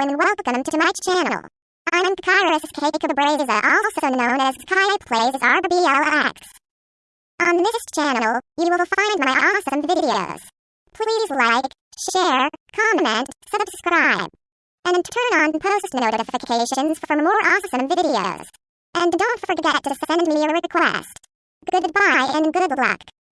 and welcome to my channel. I'm Kairos K. Also known as Kai Plays RBLX. On this channel, you will find my awesome videos. Please like, share, comment, subscribe, and turn on post notifications for more awesome videos. And don't forget to send me a request. Goodbye and good luck.